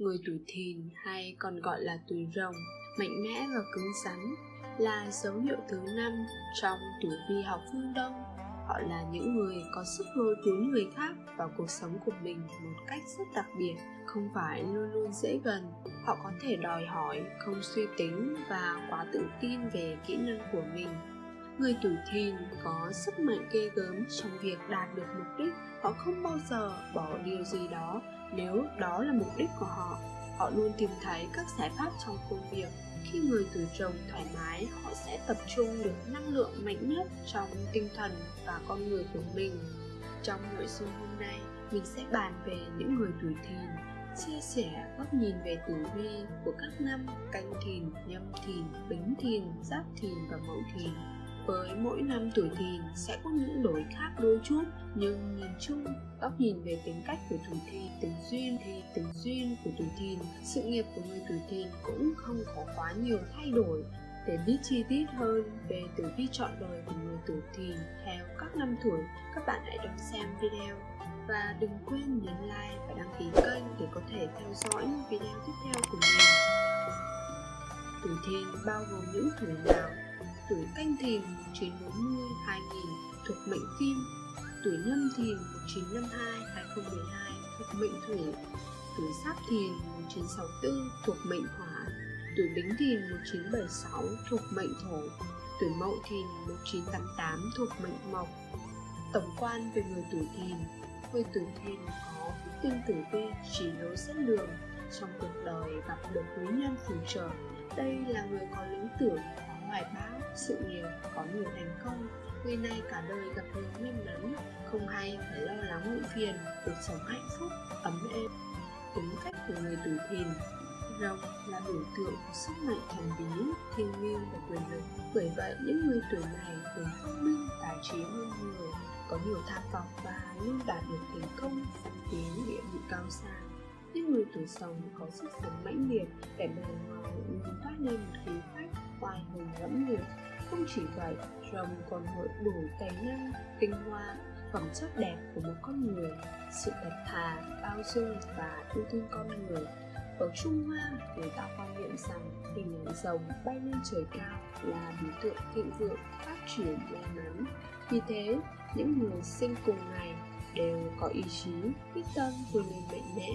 Người tuổi thìn hay còn gọi là tuổi rồng, mạnh mẽ và cứng rắn là dấu hiệu thứ năm trong tuổi vi học phương Đông. Họ là những người có sức lôi cuốn người khác vào cuộc sống của mình một cách rất đặc biệt, không phải luôn luôn dễ gần. Họ có thể đòi hỏi, không suy tính và quá tự tin về kỹ năng của mình Người tuổi thìn có sức mạnh ghê gớm trong việc đạt được mục đích Họ không bao giờ bỏ điều gì đó nếu đó là mục đích của họ. Họ luôn tìm thấy các giải pháp trong công việc. Khi người tuổi rồng thoải mái, họ sẽ tập trung được năng lượng mạnh nhất trong tinh thần và con người của mình. Trong nội dung hôm nay, mình sẽ bàn về những người tuổi thìn chia sẻ góc nhìn về tử vi của các năm canh thìn, nhâm thìn, bính thìn, giáp thìn và mậu thìn với mỗi năm tuổi thìn sẽ có những đổi khác đôi chút, nhưng nhìn chung, góc nhìn về tính cách của tuổi thìn tình duyên thì tình duyên của tuổi thìn, sự nghiệp của người tuổi thìn cũng không có quá nhiều thay đổi. Để biết chi tiết hơn về tử vi chọn đời của người tuổi thìn theo các năm tuổi, các bạn hãy đón xem video. Và đừng quên nhấn like và đăng ký kênh để có thể theo dõi những video tiếp theo của mình. Tuổi thìn bao gồm những tuổi nào? Tuổi canh thìn 1940 2000 thuộc mệnh kim. Tuổi nhâm thìn 1952 2012 thuộc mệnh thủy. Tuổi giáp thìn 1964 thuộc mệnh hỏa. Tuổi bính thìn 1976 thuộc mệnh thổ. Tuổi mậu thìn 1988 thuộc mệnh mộc. Tổng quan về người tuổi thìn. Người tuổi thìn có tinh tử vi chỉ lối dẫn đường trong cuộc đời gặp được quý nhân phù trợ đây là người có lý tưởng có hoài bão sự nghiệp có nhiều thành công, người này cả đời gặp nhiều may mắn, không hay phải lo lắng muộn phiền, cuộc sống hạnh phúc, ấm êm. Tính cách của người tuổi thìn rồng là biểu tượng của sức mạnh thần bí thiêng liêng và quyền lực. Bởi vậy, những người tuổi này thường thông minh, tài trí hơn người có nhiều tham vọng và luôn đạt được thành công tiến địa vị cao xa. Những người tuổi sống có sức sống mãnh liệt để bề ngoài luôn toát lên một khí phách oai hùng lẫm liệt không chỉ vậy rồng còn hội đủ tài năng tinh hoa phẩm chất đẹp của một con người sự thật thà bao dung và yêu thương con người ở Trung Hoa, người ta quan niệm rằng hình ảnh rồng bay lên trời cao là biểu tượng thịnh vượng, phát triển may mắn. Vì thế, những người sinh cùng ngày đều có ý chí, quyết tâm vươn lên mạnh mẽ.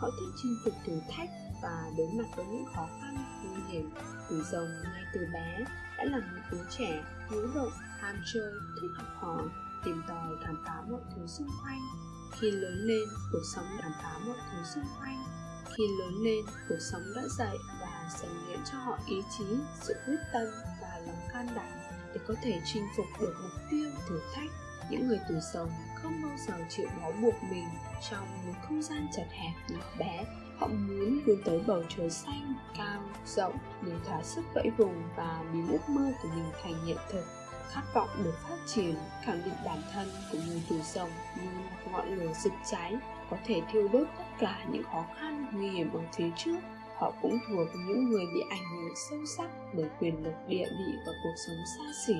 Họ thích chinh phục thử thách và đối mặt với những khó khăn, nguy hiểm từ rồng ngay từ bé, đã là một đứa trẻ hiếu động ham chơi, thích học hỏi, tìm tòi, khám phá mọi thứ xung quanh. Khi lớn lên, cuộc sống khám phá mọi thứ xung quanh. Khi lớn lên, cuộc sống đã dạy và rèn luyện cho họ ý chí, sự quyết tâm và lòng can đảm để có thể chinh phục được mục tiêu, thử thách. Những người tuổi rồng không bao giờ chịu bó buộc mình trong một không gian chật hẹp nhỏ bé họ muốn vươn tới bầu trời xanh, cao, rộng để thỏa sức vẫy vùng và biến ước mơ của mình thành hiện thực, khát vọng được phát triển, khẳng định bản thân của người tuổi rồng như ngọn lửa rực cháy có thể thiêu đốt tất cả những khó khăn, nguy hiểm ở phía trước. Họ cũng thuộc những người bị ảnh hưởng sâu sắc bởi quyền lực địa vị và cuộc sống xa xỉ.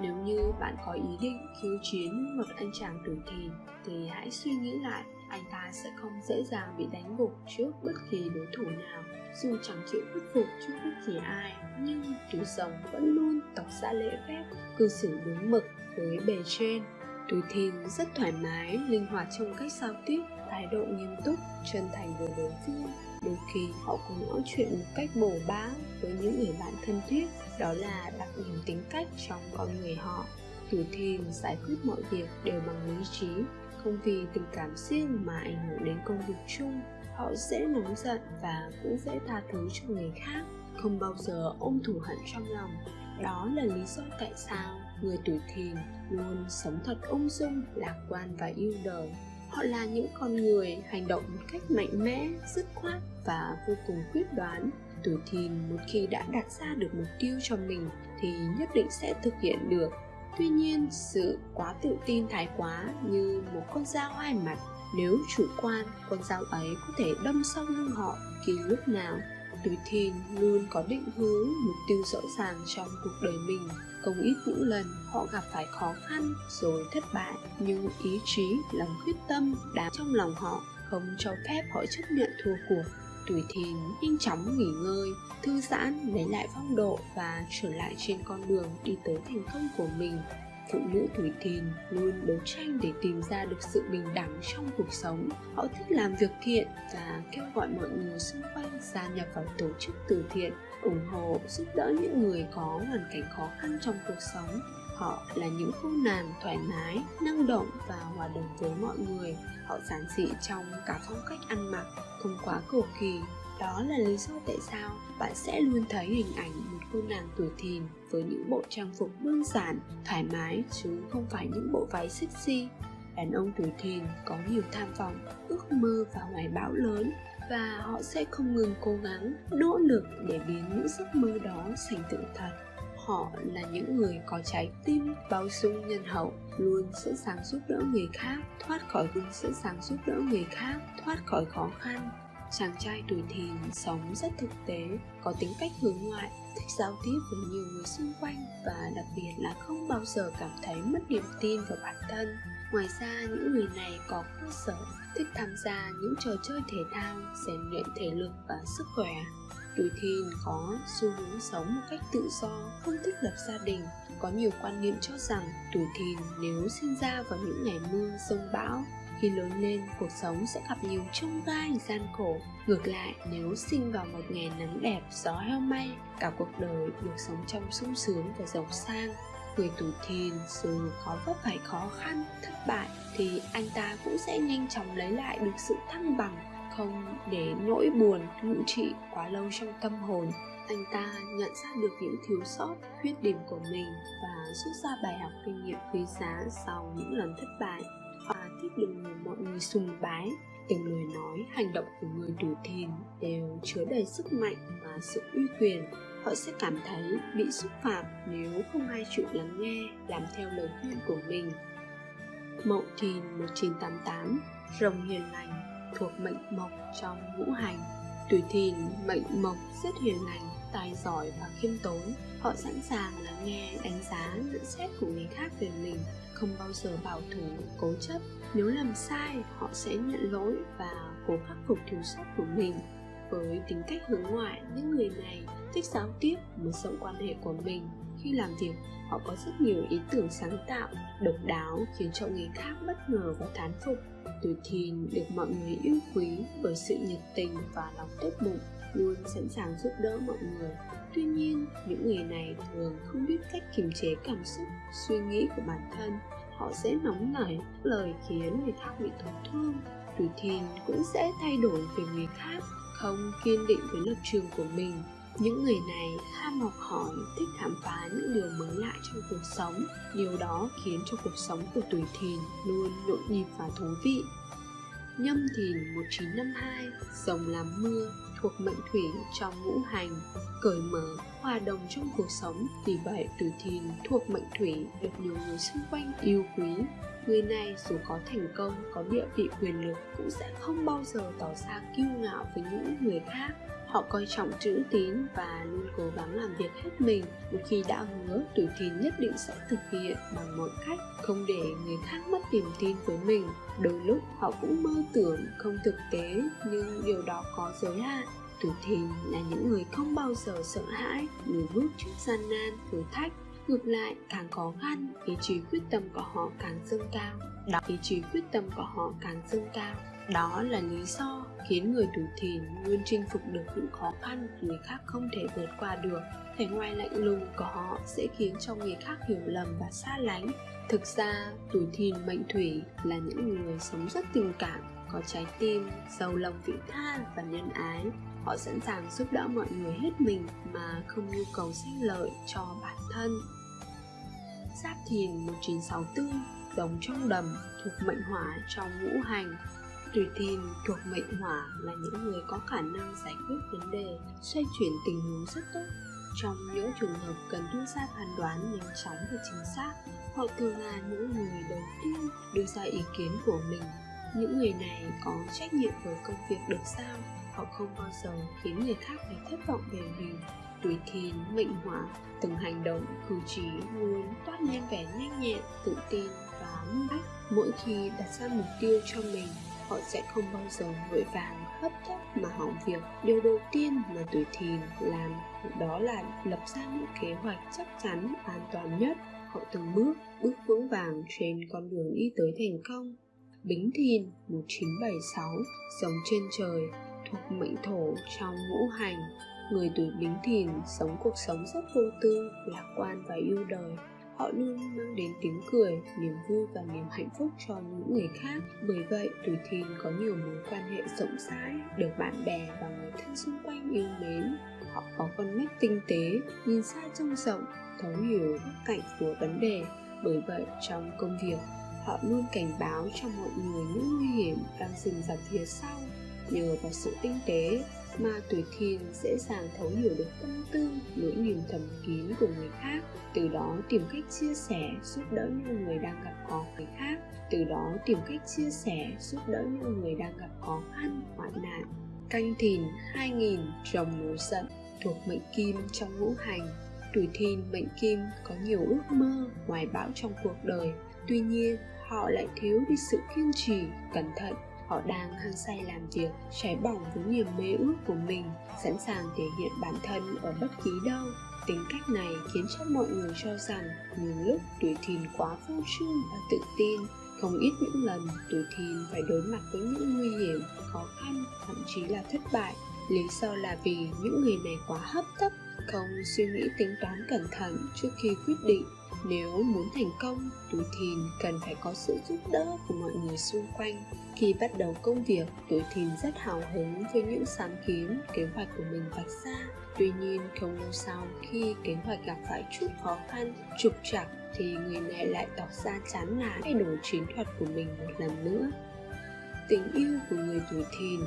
Nếu như bạn có ý định khiêu chiến một anh chàng tuổi thìn thì hãy suy nghĩ lại anh ta sẽ không dễ dàng bị đánh gục trước bất kỳ đối thủ nào. Dù chẳng chịu khuất phục trước bất kỳ ai, nhưng túi rồng vẫn luôn tỏ ra lễ phép, cư xử đúng mực với bề trên. Túi thìn rất thoải mái, linh hoạt trong cách giao tiếp, thái độ nghiêm túc, chân thành với đối phương. Đôi khi họ cũng nói chuyện một cách bổ bá với những người bạn thân thiết, đó là đặc điểm tính cách trong con người họ. Tuổi thìn giải quyết mọi việc đều bằng lý trí không vì tình cảm riêng mà ảnh hưởng đến công việc chung. Họ dễ nóng giận và cũng dễ tha thứ cho người khác. Không bao giờ ôm thù hận trong lòng. Đó là lý do tại sao người tuổi thìn luôn sống thật ung dung, lạc quan và yêu đời. Họ là những con người hành động một cách mạnh mẽ, dứt khoát và vô cùng quyết đoán. Tuổi thìn một khi đã đặt ra được mục tiêu cho mình thì nhất định sẽ thực hiện được tuy nhiên, sự quá tự tin thái quá như một con dao hai mặt, nếu chủ quan, con dao ấy có thể đâm sâu lưng họ khi lúc nào. Tuổi thìn luôn có định hướng, mục tiêu rõ ràng trong cuộc đời mình. Không ít những lần họ gặp phải khó khăn rồi thất bại, nhưng ý chí, lòng quyết tâm đã trong lòng họ, không cho phép họ chấp nhận thua cuộc tuổi thìn, nhanh chóng nghỉ ngơi, thư giãn, lấy lại phong độ và trở lại trên con đường đi tới thành công của mình. Phụ nữ tuổi thìn luôn đấu tranh để tìm ra được sự bình đẳng trong cuộc sống. Họ thích làm việc thiện và kêu gọi mọi người xung quanh gia nhập vào tổ chức từ thiện, ủng hộ, giúp đỡ những người có hoàn cảnh khó khăn trong cuộc sống. Họ là những cô nàng thoải mái, năng động và hòa đồng với mọi người họ giản dị trong cả phong cách ăn mặc không quá cầu kỳ. Đó là lý do tại sao bạn sẽ luôn thấy hình ảnh một cô nàng tuổi thìn với những bộ trang phục đơn giản, thoải mái chứ không phải những bộ váy sexy. Đàn ông tuổi thìn có nhiều tham vọng, ước mơ và hoài bão lớn và họ sẽ không ngừng cố gắng, nỗ lực để biến những giấc mơ đó thành sự thật. Họ là những người có trái tim bao dung nhân hậu luôn sẵn sàng giúp đỡ người khác, thoát khỏi luôn sẵn sàng giúp đỡ người khác, thoát khỏi khó khăn. Chàng trai tuổi thìn sống rất thực tế, có tính cách hướng ngoại, thích giao tiếp với nhiều người xung quanh và đặc biệt là không bao giờ cảm thấy mất niềm tin vào bản thân. Ngoài ra, những người này có cơ sở, thích tham gia những trò chơi thể thao, rèn luyện thể lực và sức khỏe. Tuổi thìn có xu hướng sống một cách tự do, không thích lập gia đình có nhiều quan niệm cho rằng tuổi thìn nếu sinh ra vào những ngày mưa, sông, bão, khi lớn lên, cuộc sống sẽ gặp nhiều trông gai, gian khổ. Ngược lại, nếu sinh vào một ngày nắng đẹp, gió heo may, cả cuộc đời được sống trong sung sướng và giàu sang. Người tuổi thìn dù có vấp phải khó khăn, thất bại, thì anh ta cũng sẽ nhanh chóng lấy lại được sự thăng bằng không để nỗi buồn, ngự trị quá lâu trong tâm hồn. Anh ta nhận ra được những thiếu sót, khuyết điểm của mình và rút ra bài học kinh nghiệm quý giá sau những lần thất bại. Và thích được người mọi người sùng bái, từng lời nói hành động của người tuổi thìn đều chứa đầy sức mạnh và sự uy quyền. Họ sẽ cảm thấy bị xúc phạm nếu không ai chịu lắng nghe, làm theo lời khuyên của mình. Mậu Thìn 1988 Rồng hiền lành thuộc mệnh mộc trong ngũ hành. Tuổi thìn mệnh mộc rất hiền lành, tài giỏi và khiêm tốn. Họ sẵn sàng lắng nghe, đánh giá, nhận xét của người khác về mình Không bao giờ bảo thủ, cố chấp. Nếu làm sai, họ sẽ nhận lỗi và cố khắc phục thiếu sót của mình. Với tính cách hướng ngoại những người này thích giao tiếp mở rộng quan hệ của mình khi làm việc họ có rất nhiều ý tưởng sáng tạo, độc đáo, khiến cho người khác bất ngờ và thán phục. Tuổi thìn được mọi người yêu quý bởi sự nhiệt tình và lòng tốt bụng, luôn sẵn sàng giúp đỡ mọi người. Tuy nhiên, những người này thường không biết cách kiềm chế cảm xúc, suy nghĩ của bản thân. Họ sẽ nóng nảy lời khiến người khác bị tổn thương. Tuổi thìn cũng sẽ thay đổi về người khác, không kiên định với lập trường của mình những người này ham học hỏi, thích khám phá những điều mới lạ trong cuộc sống. Điều đó khiến cho cuộc sống của tuổi thìn luôn nhộn nhịp và thú vị. Nhâm thìn 1952 rồng làm mưa, thuộc mệnh thủy trong ngũ hành, cởi mở, hòa đồng trong cuộc sống. Vì vậy, tuổi thìn thuộc mệnh thủy được nhiều người xung quanh yêu quý. Người này dù có thành công, có địa vị quyền lực cũng sẽ không bao giờ tỏ ra kiêu ngạo với những người khác họ coi trọng chữ tín và luôn cố gắng làm việc hết mình. Một khi đã hứa, tuổi thìn nhất định sẽ thực hiện bằng mọi cách, không để người khác mất niềm tin với mình. Đôi lúc, họ cũng mơ tưởng không thực tế, nhưng điều đó có giới hạn. Tuổi thìn là những người không bao giờ sợ hãi lùi bước trước gian nan, thử thách. Ngược lại, càng khó khăn, ý chí quyết tâm của họ càng dâng cao. Đó, ý chí quyết tâm của họ càng dâng cao đó là lý do khiến người tuổi thìn luôn chinh phục được những khó khăn người khác không thể vượt qua được. Vẻ ngoài lạnh lùng của họ sẽ khiến cho người khác hiểu lầm và xa lánh. Thực ra, tuổi thìn mệnh thủy là những người sống rất tình cảm, có trái tim, giàu lòng vị tha và nhân ái. Họ sẵn sàng giúp đỡ mọi người hết mình mà không nhu cầu sinh lợi cho bản thân. Giáp Thìn 1964 Giống trong đầm, thuộc mệnh hỏa trong ngũ hành. Tuổi Thìn thuộc mệnh hỏa là những người có khả năng giải quyết vấn đề, xoay chuyển tình huống rất tốt. Trong những trường hợp cần đưa ra phán đoán nhanh chóng và chính xác, họ thường là những người đầu tiên đưa ra ý kiến của mình. Những người này có trách nhiệm với công việc được giao, họ không bao giờ khiến người khác phải thất vọng về mình tuổi thìn mệnh hỏa từng hành động cử chỉ luôn toát lên vẻ nhanh nhẹn tự tin và minh bách mỗi khi đặt ra mục tiêu cho mình họ sẽ không bao giờ vội vàng hấp tấp mà hỏng việc. Điều đầu tiên mà tuổi thìn làm đó là lập ra những kế hoạch chắc chắn, an toàn nhất. Họ từng bước bước vững vàng trên con đường đi tới thành công. Bính Thìn 1976 sống trên trời, thuộc mệnh thổ trong ngũ hành. Người tuổi Bính Thìn sống cuộc sống rất vô tư, lạc quan và yêu đời họ luôn mang đến tiếng cười, niềm vui và niềm hạnh phúc cho những người khác. Bởi vậy, tuổi thìn có nhiều mối quan hệ rộng rãi, được bạn bè và người thân xung quanh yêu mến. Họ có con mắt tinh tế, nhìn xa trông rộng, thấu hiểu góc cạnh của vấn đề. Bởi vậy, trong công việc, họ luôn cảnh báo cho mọi người những nguy hiểm đang dình dập phía sau nhờ vào sự tinh tế mà tuổi thìn dễ dàng thấu hiểu được tâm tư, nỗi niềm thầm kín của người khác, từ đó tìm cách chia sẻ, giúp đỡ những người đang gặp khó người khác, từ đó tìm cách chia sẻ, giúp đỡ những người đang gặp khó khăn, hoạn nạn. Canh thìn 2000 rồng nổi giận, thuộc mệnh kim trong ngũ hành. Tuổi thìn mệnh kim có nhiều ước mơ, hoài bão trong cuộc đời. Tuy nhiên, họ lại thiếu đi sự kiên trì, cẩn thận họ đang hăng say làm việc, cháy bỏng với niềm mê ước của mình, sẵn sàng thể hiện bản thân ở bất kỳ đâu. Tính cách này khiến cho mọi người cho rằng nhiều lúc tuổi thìn quá phô trương và tự tin. Không ít những lần tuổi thìn phải đối mặt với những nguy hiểm, khó khăn, thậm chí là thất bại. Lý do là vì những người này quá hấp tấp, không suy nghĩ tính toán cẩn thận trước khi quyết định. Nếu muốn thành công, tuổi thìn cần phải có sự giúp đỡ của mọi người xung quanh khi bắt đầu công việc, tuổi thìn rất hào hứng với những sáng kiến, kế hoạch của mình vạch ra. Tuy nhiên, không lâu sau, khi kế hoạch gặp phải chút khó khăn, trục trặc, thì người này lại tỏ ra chán nản thay đổi chiến thuật của mình một lần nữa. Tình yêu của người tuổi thìn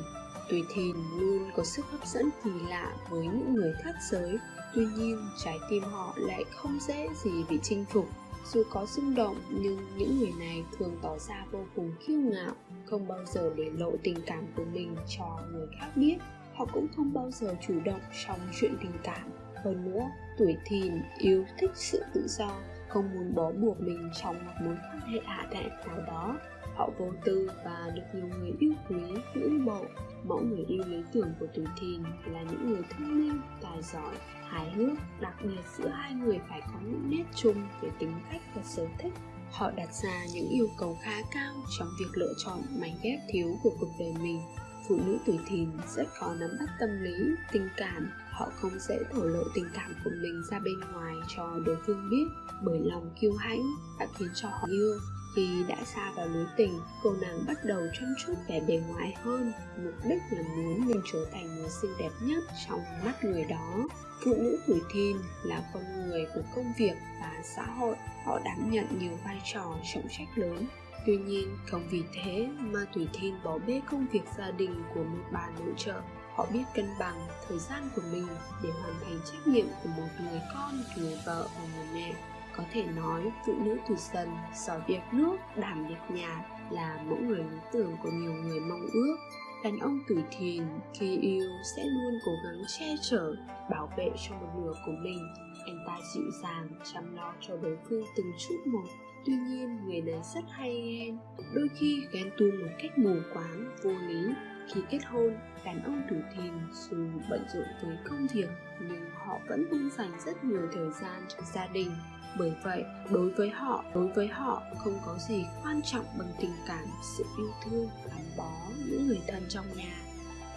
tuổi thìn luôn có sức hấp dẫn kỳ lạ với những người khác giới. Tuy nhiên, trái tim họ lại không dễ gì bị chinh phục dù có xung động nhưng những người này thường tỏ ra vô cùng kiêu ngạo, không bao giờ để lộ tình cảm của mình cho người khác biết. Họ cũng không bao giờ chủ động trong chuyện tình cảm. Hơn nữa, tuổi thìn yêu thích sự tự do, không muốn bó buộc mình trong một mối quan hệ hạ đạn nào đó. Họ vô tư và được nhiều người yêu quý, ngưỡng mộ. Mẫu người yêu lý tưởng của tuổi thìn là những người thông minh, tài giỏi hài hước, đặc biệt giữa hai người phải có những nét chung về tính cách và sở thích. Họ đặt ra những yêu cầu khá cao trong việc lựa chọn mảnh ghép thiếu của cuộc đời mình. Phụ nữ tuổi thìn rất khó nắm bắt tâm lý, tình cảm. Họ không dễ thổ lộ tình cảm của mình ra bên ngoài cho đối phương biết, bởi lòng kiêu hãnh đã khiến cho họ yêu. Khi đã xa vào lưới tình, cô nàng bắt đầu chăm chút vẻ bề ngoài hơn. Mục đích là muốn mình trở thành người xinh đẹp nhất trong mắt người đó phụ nữ tuổi thìn là con người của công việc và xã hội. Họ đảm nhận nhiều vai trò, trọng trách lớn. Tuy nhiên, không vì thế mà tuổi thìn bỏ bê công việc gia đình của một bà nội trợ. Họ biết cân bằng thời gian của mình để hoàn thành trách nhiệm của một người con, người vợ và người mẹ. Có thể nói, phụ nữ tuổi dần giỏi việc nước, đảm việc nhà là mẫu người lý tưởng của nhiều người mong ước đàn ông tuổi thìn, khi yêu sẽ luôn cố gắng che chở, bảo vệ cho một nửa của mình. Anh ta dịu dàng chăm lo cho đối phương từng chút một. Tuy nhiên, người này rất hay ghen đôi khi ghen tuông một cách mù quáng, vô lý. Khi kết hôn đàn ông tuổi thìn dù bận rộn với công việc, nhưng họ vẫn luôn dành rất nhiều thời gian cho gia đình bởi vậy, đối với họ, đối với họ không có gì quan trọng bằng tình cảm, sự yêu thương, gắn bó những người thân trong nhà.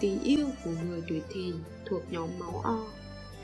Tình yêu của người tuổi thìn thuộc nhóm máu o.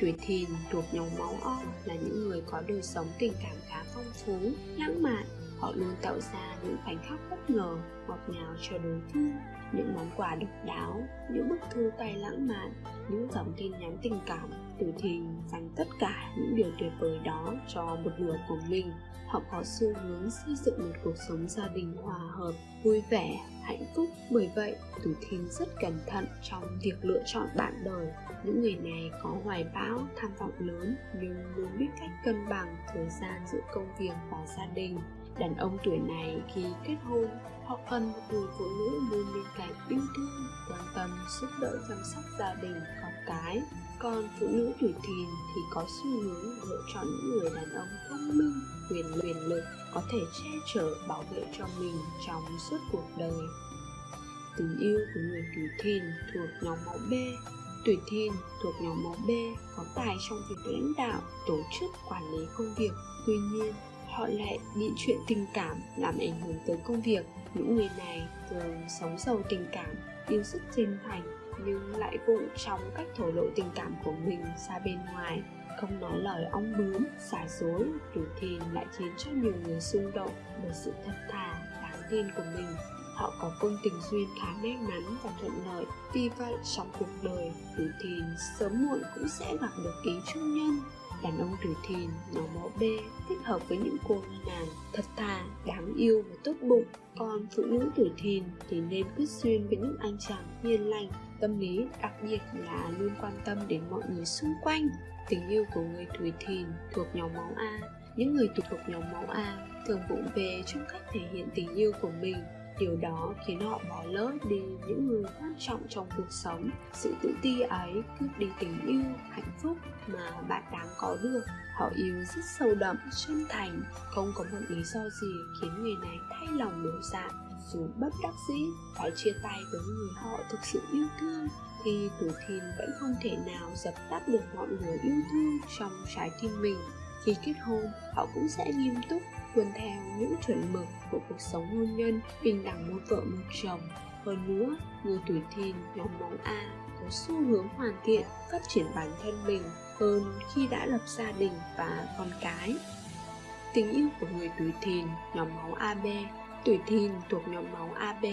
Tuổi thìn thuộc nhóm máu o là những người có đời sống tình cảm khá phong phú, lãng mạn. Họ luôn tạo ra những khoảnh khắc bất ngờ, ngọt ngào cho đối phương. Những món quà độc đáo, những bức thư tay lãng mạn, những dòng tin nhắn tình cảm Tiểu thìn dành tất cả những điều tuyệt vời đó cho một nửa của mình. Họ có xu hướng xây dựng một cuộc sống gia đình hòa hợp, vui vẻ, hạnh phúc. Bởi vậy Tiểu thìn rất cẩn thận trong việc lựa chọn bạn đời. Những người này có hoài bão, tham vọng lớn, nhưng luôn biết cách cân bằng thời gian giữa công việc và gia đình đàn ông tuổi này khi kết hôn họ cần một người phụ nữ luôn bên cạnh yêu thương quan tâm giúp đỡ chăm sóc gia đình con cái. Còn phụ nữ tuổi thìn thì có xu hướng lựa chọn những người đàn ông thông minh quyền quyền lực có thể che chở bảo vệ cho mình trong suốt cuộc đời. Tình yêu của người tuổi thìn thuộc nhóm máu B. Tuổi thìn thuộc nhóm máu B có tài trong việc lãnh đạo, tổ chức, quản lý công việc. Tuy nhiên, họ lại bị chuyện tình cảm làm ảnh hưởng tới công việc. Những người này thường sống giàu tình cảm, yêu sức chân thành nhưng lại vụng trong cách thổ lộ tình cảm của mình ra bên ngoài. Không nói lời ong bướm xả dối đủ thì lại khiến cho nhiều người xung động bởi sự thật thà đáng tin của mình. Họ có công tình duyên khá may mắn và thuận lợi. Vì vậy trong cuộc đời đủ thì sớm muộn cũng sẽ gặp được ý trung nhân đàn ông tuổi thìn nhóm máu B thích hợp với những cô nàng thật thà, đáng yêu và tốt bụng. Còn phụ nữ tuổi thìn thì nên quyết duyên với những anh chàng hiền lành. Tâm lý đặc biệt là luôn quan tâm đến mọi người xung quanh. Tình yêu của người tuổi thìn thuộc nhóm máu A. Những người thuộc nhóm máu A thường vụng về trong cách thể hiện tình yêu của mình điều đó khiến họ bỏ lỡ đi những người quan trọng trong cuộc sống. Sự tự ti ấy cướp đi tình yêu, hạnh phúc mà bạn đáng có được. Họ yêu rất sâu đậm, chân thành. Không có một lý do gì khiến người này thay lòng đổi dạ dù bất đắc dĩ, phải chia tay với người họ thực sự yêu thương, thì tuổi thìn vẫn không thể nào dập tắt được ngọn lửa yêu thương trong trái tim mình. Khi kết hôn, họ cũng sẽ nghiêm túc tuân theo những chuẩn mực của cuộc sống hôn nhân, bình đẳng một vợ một chồng. Hơn nữa, người tuổi thìn nhóm máu a có xu hướng hoàn thiện, phát triển bản thân mình hơn khi đã lập gia đình và con cái. Tình yêu của người tuổi thìn nhóm máu ab tuổi thìn thuộc nhóm máu ab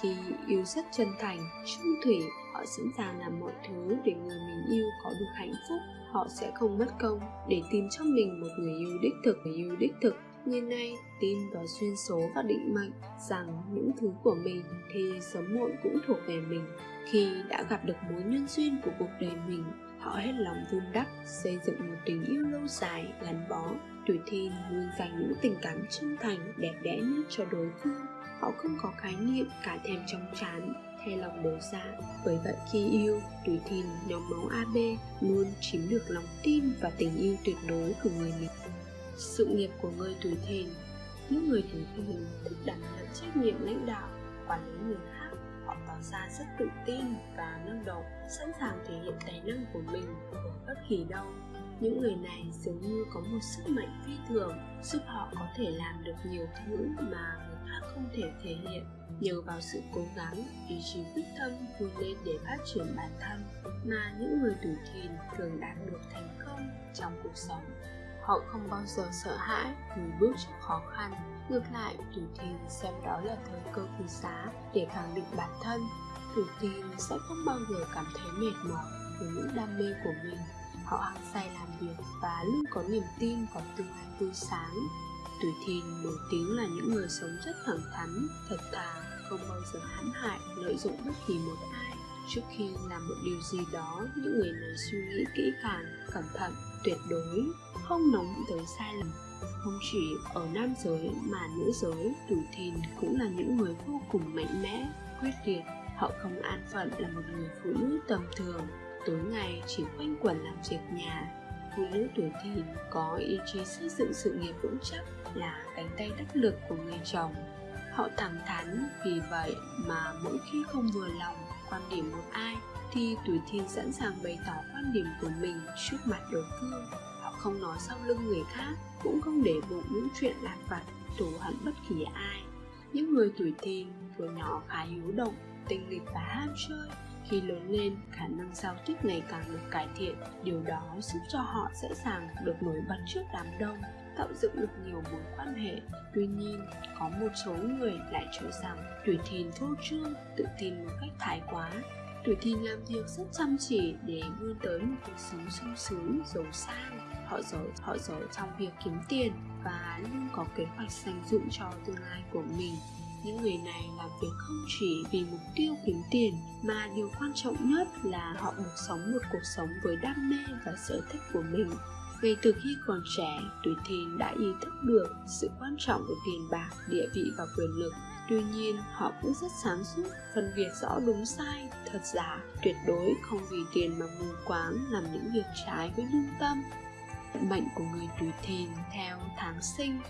khi yêu rất chân thành, trung thủy. Họ sẵn sàng làm mọi thứ để người mình yêu có được hạnh phúc, họ sẽ không mất công để tìm cho mình một người yêu đích thực. Người yêu đích thực như nay tin vào duyên số và định mệnh rằng những thứ của mình thì sớm muộn cũng thuộc về mình. Khi đã gặp được mối nhân duyên của cuộc đời mình, họ hết lòng vun đắp, xây dựng một tình yêu lâu dài, gắn bó. Tuổi thìn luôn dành những tình cảm chân thành, đẹp đẽ nhất cho đối phương. Họ không có khái niệm cả thèm trong chán, hay lòng đổ dạ. Bởi vậy khi yêu, tuổi thìn nhóm máu AB luôn chiếm được lòng tin và tình yêu tuyệt đối của người mình sự nghiệp của người tuổi thìn những người tuổi thìn thích đảm nhận trách nhiệm lãnh đạo, quản lý người khác. Họ tỏ ra rất tự tin và năng động, sẵn sàng thể hiện tài năng của mình ở bất kỳ đâu. Những người này dường như có một sức mạnh phi thường, giúp họ có thể làm được nhiều thứ mà người khác không thể thể hiện. Nhờ vào sự cố gắng, ý chí quyết tâm vươn lên để phát triển bản thân, mà những người tuổi thìn thường đạt được thành công trong cuộc sống họ không bao giờ sợ hãi lùi bước trước khó khăn. Ngược lại tuổi thìn xem đó là thời cơ quý giá để khẳng định bản thân. Tuổi thìn sẽ không bao giờ cảm thấy mệt mỏi với những đam mê của mình. Họ hăng say làm việc và luôn có niềm tin vào tương lai tươi sáng. Tuổi thìn nổi tiếng là những người sống rất thẳng thắn, thật thà, không bao giờ hãm hại, lợi dụng bất kỳ một ai trước khi làm một điều gì đó, những người này suy nghĩ kỹ càng, cẩn thận, tuyệt đối, không nóng tới sai lầm. Không chỉ ở nam giới mà nữ giới tuổi thìn cũng là những người vô cùng mạnh mẽ, quyết liệt. Họ không an phận là một người phụ nữ tầm thường, tối ngày chỉ quanh quẩn làm việc nhà. Phụ nữ tuổi thìn có ý chí xây dựng sự nghiệp vững chắc là cánh tay đắc lực của người chồng. Họ thẳng thắn vì vậy mà mỗi khi không vừa lòng quan điểm một ai thì tuổi thìn sẵn sàng bày tỏ quan điểm của mình trước mặt đối phương. Họ không nói sau lưng người khác, cũng không để bụng những chuyện lặt vặt thù hận bất kỳ ai. Những người tuổi thìn tuổi nhỏ khá hiếu động, tinh nghịch và ham chơi. Khi lớn lên, khả năng giao tiếp ngày càng được cải thiện. Điều đó giúp cho họ dễ dàng được nổi bật trước đám đông tạo dựng được nhiều mối quan hệ. Tuy nhiên, có một số người lại cho rằng tuổi thìn vô trương, tự tin một cách thái quá. Tuổi thìn làm việc rất chăm chỉ để vươn tới một cuộc sống sung sướng, giàu sang. Họ giỏi họ giỏi trong việc kiếm tiền và luôn có kế hoạch dành dụng cho tương lai của mình. Những người này làm việc không chỉ vì mục tiêu kiếm tiền, mà điều quan trọng nhất là họ được sống một cuộc sống với đam mê và sở thích của mình ngay từ khi còn trẻ tuổi thìn đã ý thức được sự quan trọng của tiền bạc địa vị và quyền lực tuy nhiên họ cũng rất sáng suốt phân biệt rõ đúng sai thật giả tuyệt đối không vì tiền mà mù quáng làm những việc trái với lương tâm mệnh của người tuổi thìn theo tháng sinh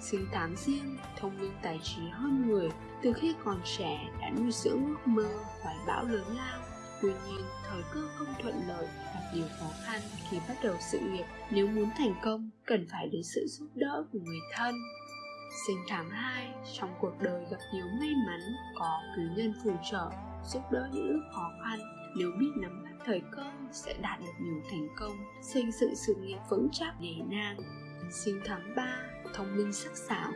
sinh tháng riêng, thông minh tài trí hơn người, từ khi còn trẻ đã nuôi dưỡng ước mơ, hoài bão lớn lao. Tuy nhiên, thời cơ không thuận lợi, gặp nhiều khó khăn khi bắt đầu sự nghiệp. Nếu muốn thành công, cần phải đến sự giúp đỡ của người thân. Sinh tháng 2, trong cuộc đời gặp nhiều may mắn, có cứu nhân phù trợ, giúp đỡ những lúc khó khăn. Nếu biết nắm bắt thời cơ, sẽ đạt được nhiều thành công, xây dựng sự nghiệp vững chắc nề nang. Sinh tháng 3, thông minh sắc sảo,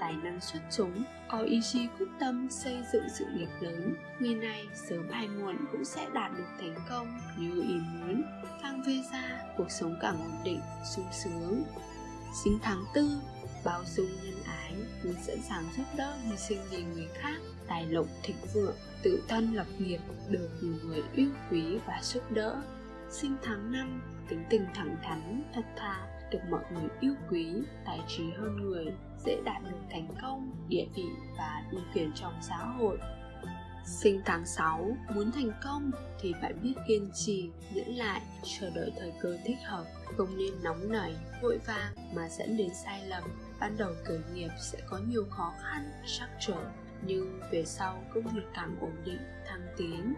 tài năng xuất chúng, có ý chí quyết tâm xây dựng sự nghiệp lớn. Người này sớm hay muộn cũng sẽ đạt được thành công như ý muốn. Phang vê ra, cuộc sống càng ổn định, sung sướng. Sinh tháng tư, bao dung nhân ái, luôn sẵn sàng giúp đỡ hy sinh vì người khác, tài lộc thịnh vượng, tự thân lập nghiệp, được nhiều người yêu quý và giúp đỡ. Sinh tháng năm, tính tình thẳng thắn, thật thà, được mọi người yêu quý, tài trí hơn người, dễ đạt được thành công, địa vị và ưu quyền trong xã hội. Sinh tháng 6, muốn thành công thì phải biết kiên trì, nhẫn lại, chờ đợi thời cơ thích hợp, không nên nóng nảy, vội vàng mà dẫn đến sai lầm. Ban đầu khởi nghiệp sẽ có nhiều khó khăn, trắc trở, nhưng về sau công việc càng ổn định, thăng tiến,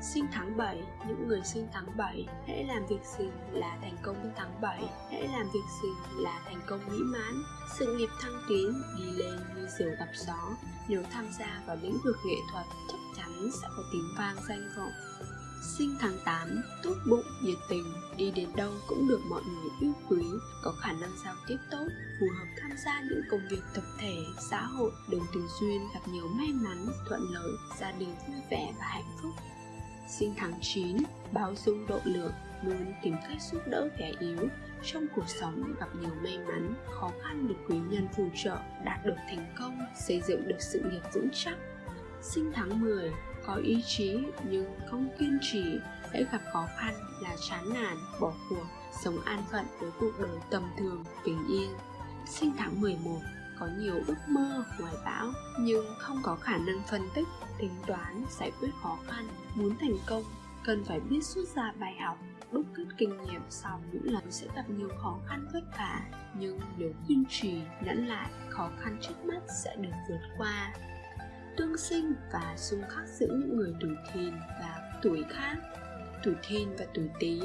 Sinh tháng 7, những người sinh tháng 7 Hãy làm việc gì là thành công tháng 7 Hãy làm việc gì là thành công mỹ mãn. Sự nghiệp thăng tiến đi lên như diều gặp gió Nếu tham gia vào lĩnh vực nghệ thuật Chắc chắn sẽ có tiếng vang danh vọng. Sinh tháng 8, tốt bụng, nhiệt tình, đi đến đâu cũng được mọi người yêu quý, có khả năng giao tiếp tốt, phù hợp tham gia những công việc tập thể, xã hội, đường tình duyên gặp nhiều may mắn, thuận lợi, gia đình vui vẻ và hạnh phúc sinh tháng 9, báo dung độ lượng, luôn tìm cách giúp đỡ kẻ yếu. Trong cuộc sống gặp nhiều may mắn, khó khăn được quý nhân phù trợ, đạt được thành công, xây dựng được sự nghiệp vững chắc. Sinh tháng 10, có ý chí nhưng không kiên trì, hãy gặp khó khăn là chán nản, bỏ cuộc, sống an phận với cuộc đời tầm thường, bình yên. Sinh tháng 11, có nhiều ước mơ hoài bão nhưng không có khả năng phân tích tính toán giải quyết khó khăn muốn thành công, cần phải biết rút ra bài học, đúc kết kinh nghiệm sau những lần sẽ gặp nhiều khó khăn vất vả. Nhưng nếu kiên trì, nhẫn lại, khó khăn trước mắt sẽ được vượt qua. Tương sinh và xung khắc giữa những người tuổi thìn và tuổi khác, tuổi thìn và tuổi tý,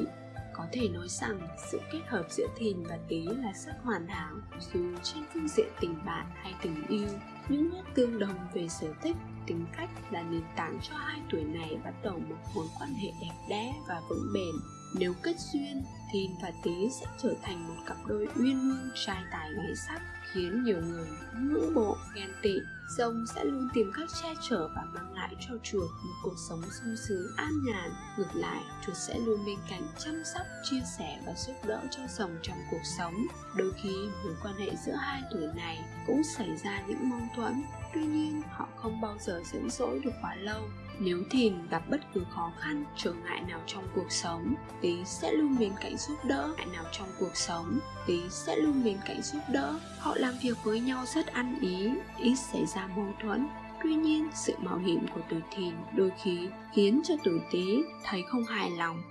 có thể nói rằng sự kết hợp giữa thìn và tý là rất hoàn hảo dù trên phương diện tình bạn hay tình yêu những nét tương đồng về sở thích, tính cách là nền tảng cho hai tuổi này bắt đầu một mối quan hệ đẹp đẽ và vững bền nếu kết duyên thìn và tý sẽ trở thành một cặp đôi uyên ương trai tài gái sắc, khiến nhiều người ngưỡng mộ, ghen tị. Rồng sẽ luôn tìm cách che chở và mang lại cho chuột một cuộc sống sung sướng, an nhàn. Ngược lại, chuột sẽ luôn bên cạnh chăm sóc, chia sẻ và giúp đỡ cho rồng trong cuộc sống. Đôi khi, mối quan hệ giữa hai tuổi này cũng xảy ra những mâu thuẫn. Tuy nhiên, họ không bao giờ dẫn dỗi được quá lâu nếu thìn gặp bất cứ khó khăn, trở ngại nào trong cuộc sống, tí sẽ luôn bên cạnh giúp đỡ. Ngại nào trong cuộc sống, tí sẽ luôn bên cạnh giúp đỡ. Họ làm việc với nhau rất ăn ý, ít xảy ra mâu thuẫn. Tuy nhiên, sự mạo hiểm của tuổi thìn đôi khi khiến cho tuổi tí thấy không hài lòng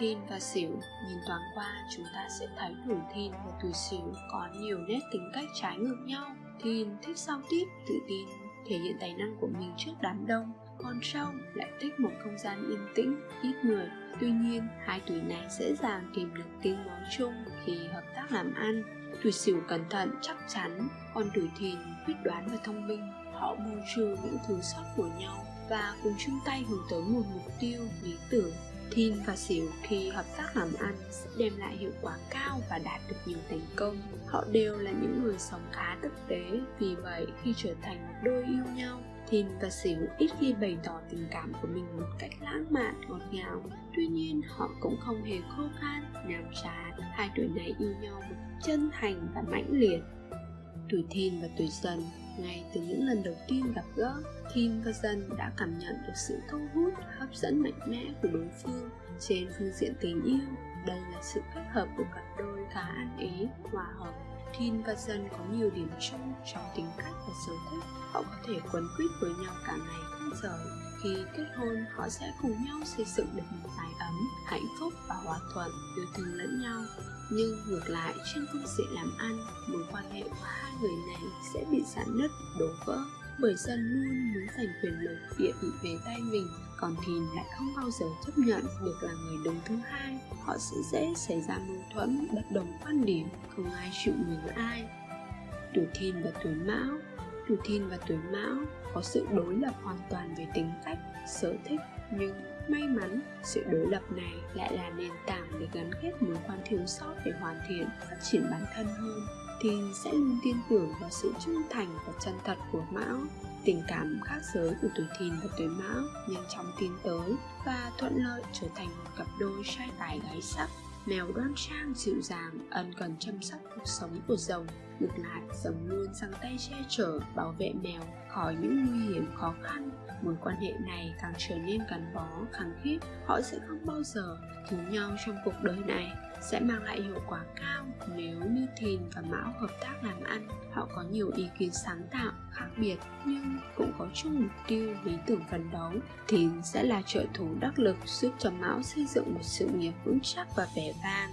Thìn và Sửu nhìn thoáng qua chúng ta sẽ thấy tuổi Thìn và tuổi Sửu có nhiều nét tính cách trái ngược nhau. Thìn thích giao tiếp, tự tin, thể hiện tài năng của mình trước đám đông, còn sau lại thích một không gian yên tĩnh, ít người. Tuy nhiên, hai tuổi này dễ dàng tìm được tiếng nói chung khi hợp tác làm ăn. Tuổi Sửu cẩn thận, chắc chắn, còn tuổi Thìn quyết đoán và thông minh. Họ bù trừ những thứ sót của nhau và cùng chung tay hướng tới một mục tiêu, lý tưởng Thìn và Siêu khi hợp tác làm ăn sẽ đem lại hiệu quả cao và đạt được nhiều thành công. Họ đều là những người sống khá thực tế, vì vậy khi trở thành một đôi yêu nhau, Thìn và Siêu ít khi bày tỏ tình cảm của mình một cách lãng mạn, ngọt ngào. Tuy nhiên, họ cũng không hề khô khan, nhàm chán. Hai tuổi này yêu nhau một chân thành và mãnh liệt. Tuổi Thìn và tuổi Dần ngay từ những lần đầu tiên gặp gỡ Kim và Dân đã cảm nhận được sự thu hút, hấp dẫn mạnh mẽ của đối phương trên phương diện tình yêu. Đây là sự kết hợp của cặp đôi khá ăn ý, hòa hợp. Thin và Dân có nhiều điểm chung trong tính cách và sở thích. Họ có thể quấn quýt với nhau cả ngày không rời. Khi kết hôn, họ sẽ cùng nhau xây dựng được một mái ấm, hạnh phúc và hòa thuận, yêu thương lẫn nhau. nhưng ngược lại trên phương diện làm ăn mối quan hệ của hai người này sẽ bị giãn nứt đổ vỡ bởi dân luôn muốn giành quyền lực địa vị về tay mình. Còn thìn lại không bao giờ chấp nhận được là người đứng thứ hai. Họ sẽ dễ xảy ra mâu thuẫn bất đồng quan điểm không ai chịu nhường ai. Tuổi thìn và tuổi mão tuổi thìn và tuổi mão có sự đối lập hoàn toàn về tính cách, sở thích, nhưng may mắn sự đối lập này lại là nền tảng để gắn kết mối quan thiếu sót để hoàn thiện, phát triển bản thân hơn. Thiên sẽ luôn tin tưởng vào sự trung thành và chân thật của mão. Tình cảm khác giới của tuổi thìn và tuổi mão nhanh chóng tiến tới và thuận lợi trở thành một cặp đôi trai tài gái sắc mèo đoan trang dịu dàng, ân cần chăm sóc cuộc sống của rồng, ngược lại, rồng luôn sang tay che chở, bảo vệ mèo khỏi những nguy hiểm khó khăn. Mối quan hệ này càng trở nên gắn bó, khăng khít, họ sẽ không bao giờ thiếu nhau trong cuộc đời này sẽ mang lại hiệu quả cao nếu như thìn và mão hợp tác làm ăn. Họ có nhiều ý kiến sáng tạo, khác biệt, nhưng cũng có chung mục tiêu lý tưởng phấn đấu. Thìn sẽ là trợ thủ đắc lực giúp cho mão xây dựng một sự nghiệp vững chắc và vẻ vang.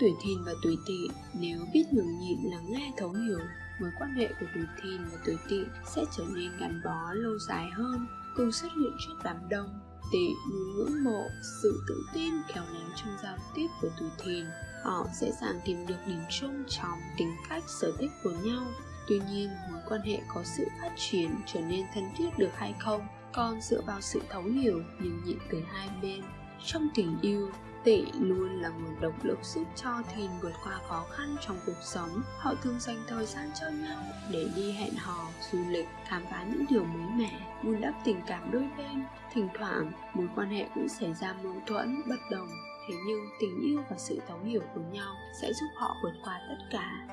Tuổi thìn và tuổi tỵ nếu biết nhường nhịn lắng nghe thấu hiểu, mối quan hệ của tuổi thìn và tuổi tỵ sẽ trở nên gắn bó lâu dài hơn. Cùng xuất hiện trước đám đông tỵ luôn ngưỡng mộ sự tự tin khéo léo trong giao tiếp của tuổi thìn họ dễ dàng tìm được điểm chung trong tính cách, sở thích của nhau. Tuy nhiên, mối quan hệ có sự phát triển trở nên thân thiết được hay không còn dựa vào sự thấu hiểu nhường nhịn từ hai bên. Trong tình yêu tỵ luôn là nguồn động lực giúp cho thìn vượt qua khó khăn trong cuộc sống. Họ thường dành thời gian cho nhau để đi hẹn hò du lịch khám phá những điều mới mẻ vun đắp tình cảm đôi bên. Thỉnh thoảng mối quan hệ cũng xảy ra mâu thuẫn bất đồng. Thế nhưng tình yêu và sự thấu hiểu của nhau sẽ giúp họ vượt qua tất cả.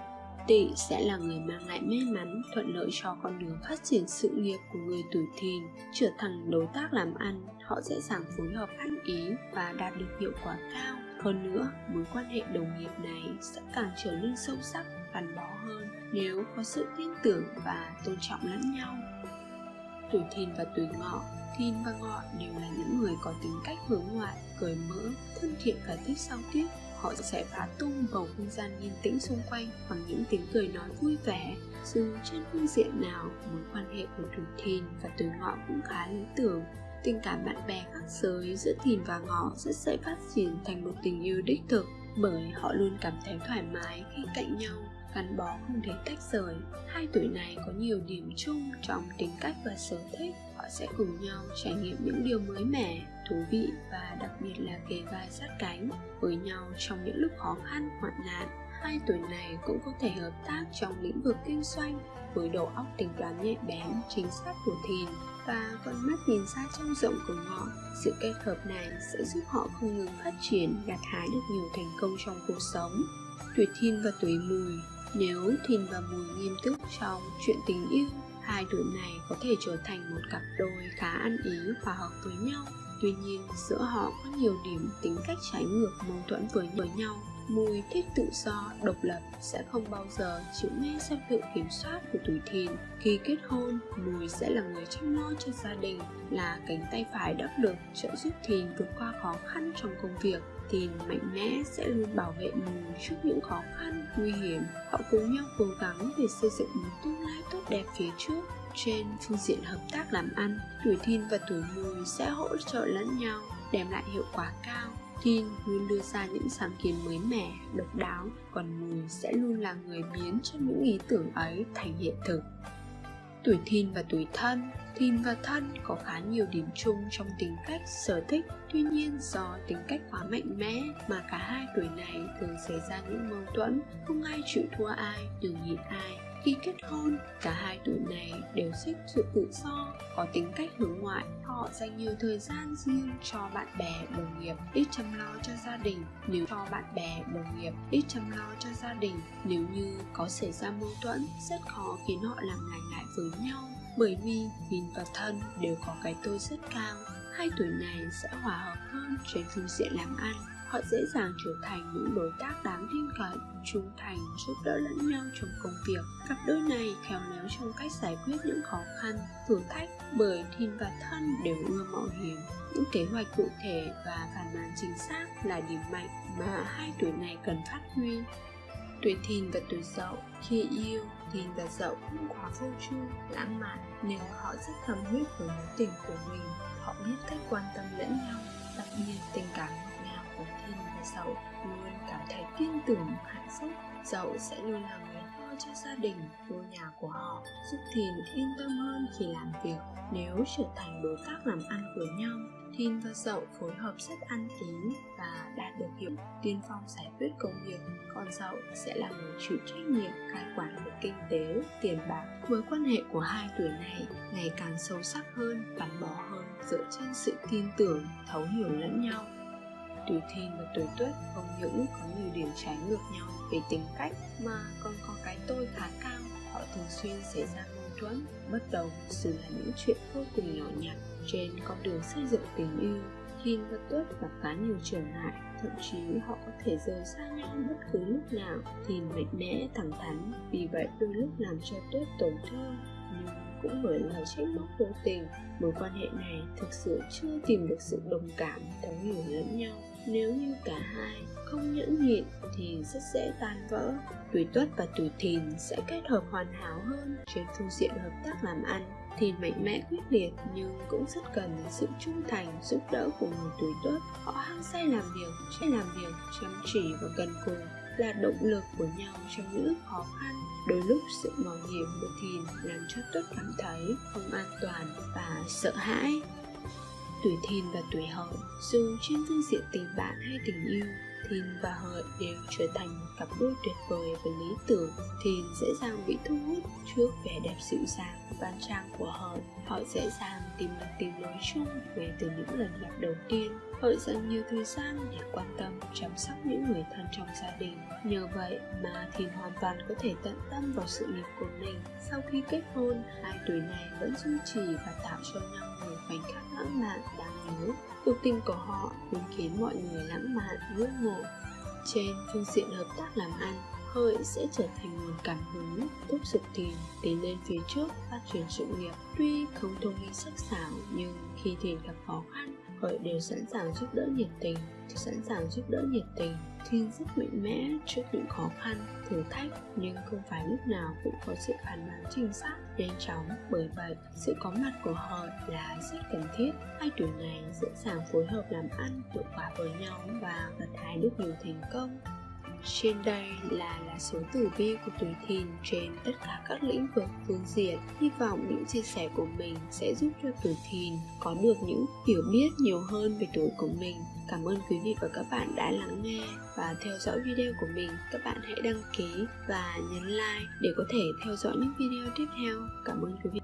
Tỵ sẽ là người mang lại may mắn, thuận lợi cho con đường phát triển sự nghiệp của người tuổi thìn, trở thành đối tác làm ăn, họ dễ dàng phối hợp ăn ý và đạt được hiệu quả cao. Hơn nữa, mối quan hệ đồng nghiệp này sẽ càng trở nên sâu sắc, gắn bó hơn nếu có sự tin tưởng và tôn trọng lẫn nhau. Tuổi thìn và tuổi ngọ Thìn và Ngọ đều là những người có tính cách hướng ngoại, cởi mở, thân thiện và thích giao tiếp họ sẽ phá tung bầu không gian yên tĩnh xung quanh bằng những tiếng cười nói vui vẻ dù trên phương diện nào mối quan hệ của tuổi thìn và tuổi ngọ cũng khá lý tưởng tình cảm bạn bè khác giới giữa thìn và ngọ rất dễ phát triển thành một tình yêu đích thực bởi họ luôn cảm thấy thoải mái khi cạnh nhau, gắn bó không thể tách rời. Hai tuổi này có nhiều điểm chung trong tính cách và sở thích. Họ sẽ cùng nhau trải nghiệm những điều mới mẻ, thú vị và đặc biệt là kề vai sát cánh với nhau trong những lúc khó khăn, hoạn nạn. Hai tuổi này cũng có thể hợp tác trong lĩnh vực kinh doanh với đầu óc tính toán nhạy bén, chính xác của thìn và con mắt nhìn xa trông rộng của họ. Sự kết hợp này sẽ giúp họ không ngừng phát triển, gặt hái được nhiều thành công trong cuộc sống. Tuổi thìn và tuổi mùi. Nếu thìn và mùi nghiêm túc trong chuyện tình yêu, hai tuổi này có thể trở thành một cặp đôi khá ăn ý, hòa hợp với nhau. Tuy nhiên, giữa họ có nhiều điểm tính cách trái ngược, mâu thuẫn với nhau mùi thích tự do, độc lập sẽ không bao giờ chịu nghe sang sự kiểm soát của tuổi thìn. Khi kết hôn, mùi sẽ là người chăm lo cho gia đình, là cánh tay phải đắc lực trợ giúp thìn vượt qua khó khăn trong công việc. Thìn mạnh mẽ sẽ luôn bảo vệ mùi trước những khó khăn, nguy hiểm. Họ cùng nhau cố gắng để xây dựng một tương lai tốt đẹp phía trước. Trên phương diện hợp tác làm ăn, tuổi thìn và tuổi mùi sẽ hỗ trợ lẫn nhau, đem lại hiệu quả cao. Thìn luôn đưa ra những sáng kiến mới mẻ, độc đáo, còn Mùi sẽ luôn là người biến cho những ý tưởng ấy thành hiện thực. Tuổi Thìn và tuổi Thân Thìn và Thân có khá nhiều điểm chung trong tính cách, sở thích Tuy nhiên do tính cách quá mạnh mẽ mà cả hai tuổi này thường xảy ra những mâu thuẫn Không ai chịu thua ai, nhường nhịn ai khi kết hôn, cả hai tuổi này đều thích sự tự do, có tính cách hướng ngoại. Họ dành nhiều thời gian riêng cho bạn bè, đồng nghiệp, ít chăm lo cho gia đình. Nếu cho bạn bè, đồng nghiệp ít chăm lo cho gia đình, nếu như có xảy ra mâu thuẫn, rất khó khiến họ làm lành lại với nhau. Bởi vì nhìn và thân đều có cái tôi rất cao, hai tuổi này sẽ hòa hợp hơn trên phương diện làm ăn họ dễ dàng trở thành những đối tác đáng tin cậy, trung thành, giúp đỡ lẫn nhau trong công việc. Cặp đôi này khéo léo trong cách giải quyết những khó khăn, thử thách bởi thìn và thân đều ưa mạo hiểm. Những kế hoạch cụ thể và phản ánh chính xác là điểm mạnh mà hai tuổi này cần phát huy. Tuổi thìn và tuổi dậu, khi yêu, thìn và dậu không quá vô chu lãng mạn nhưng họ rất thầm huyết với mối tình của mình. Họ biết cách quan tâm lẫn nhau, đặc biệt tình cảm ngọt dậu luôn cảm thấy tin tưởng hạnh phúc. Dậu sẽ luôn là người lo cho gia đình ngôi nhà của họ giúp thìn yên tâm hơn khi làm việc. Nếu trở thành đối tác làm ăn của nhau Thìn và Dậu phối hợp rất ăn ý và đạt được hiệu tiên phong giải quyết công việc còn Dậu sẽ là người chịu trách nhiệm cai quản về kinh tế, tiền bạc. Mối quan hệ của hai tuổi này ngày càng sâu sắc hơn, gắn bó hơn dựa trên sự tin tưởng, thấu hiểu lẫn nhau tuổi thìn và tuổi tuất không những có nhiều điểm trái ngược nhau. Về tính cách mà còn có cái tôi khá cao họ thường xuyên xảy ra mâu thuẫn bất đồng, dù là những chuyện vô cùng nhỏ nhặt. Trên con đường xây dựng tình yêu Hin và Tuất gặp khá nhiều trở ngại. Thậm chí họ có thể rời xa nhau bất cứ lúc nào Hin mạnh mẽ thẳng thắn. Vì vậy đôi lúc làm cho Tuất tổn thương nhưng cũng bởi lời trách móc vô tình. Mối quan hệ này thực sự chưa tìm được sự đồng cảm thấu hiểu lẫn nhau nếu như cả hai không nhẫn nhịn thì rất dễ tan vỡ. Tuổi tuất và tuổi thìn sẽ kết hợp hoàn hảo hơn trên phương diện hợp tác làm ăn. Thìn mạnh mẽ quyết liệt nhưng cũng rất cần sự trung thành, giúp đỡ của người tuổi tuất. Họ hăng say làm việc sẽ làm việc, chăm chỉ và cần cù là động lực của nhau trong những lúc khó khăn. Đôi lúc sự mạo hiểm của thìn làm cho tuất cảm thấy không an toàn và sợ hãi tuổi thìn và tuổi hợi dù trên phương diện tình bạn hay tình yêu thìn và hợi đều trở thành một cặp đôi tuyệt vời và lý tưởng thìn dễ dàng bị thu hút trước vẻ đẹp dịu dàng, đoan trang của hợi. Họ dễ dàng tìm được tiếng nói chung ngay từ những lần gặp đầu tiên. Hợi dành nhiều thời gian để quan tâm, chăm sóc những người thân trong gia đình. Nhờ vậy mà thìn hoàn toàn có thể tận tâm vào sự nghiệp của mình. Sau khi kết hôn, hai tuổi này vẫn duy trì và tạo cho nhau nhiều khoảnh khắc lãng mạn đáng yếu cuộc tình của họ luôn khiến mọi người lãng mạn ngưỡng mộ trên phương diện hợp tác làm ăn hợi sẽ trở thành nguồn cảm hứng thúc giục tiền tiến lên phía trước phát triển sự nghiệp. Tuy không thông minh sắc sảo nhưng khi thìn gặp khó khăn hợi đều sẵn sàng giúp đỡ nhiệt tình. Sẵn sàng giúp đỡ nhiệt tình Thiên rất mạnh mẽ trước những khó khăn, thử thách nhưng không phải lúc nào cũng có sự phản bác chính xác, nhanh chóng. Bởi vậy, sự có mặt của họ là rất cần thiết. Hai tuổi này dễ dàng phối hợp làm ăn hiệu quả với nhau và gặt hái được nhiều thành công. Trên đây là lá số tử vi của tuổi thìn trên tất cả các lĩnh vực phương diện. Hy vọng những chia sẻ của mình sẽ giúp cho tuổi thìn có được những hiểu biết nhiều hơn về tuổi của mình. Cảm ơn quý vị và các bạn đã lắng nghe và theo dõi video của mình. Các bạn hãy đăng ký và nhấn like để có thể theo dõi những video tiếp theo. Cảm ơn quý vị.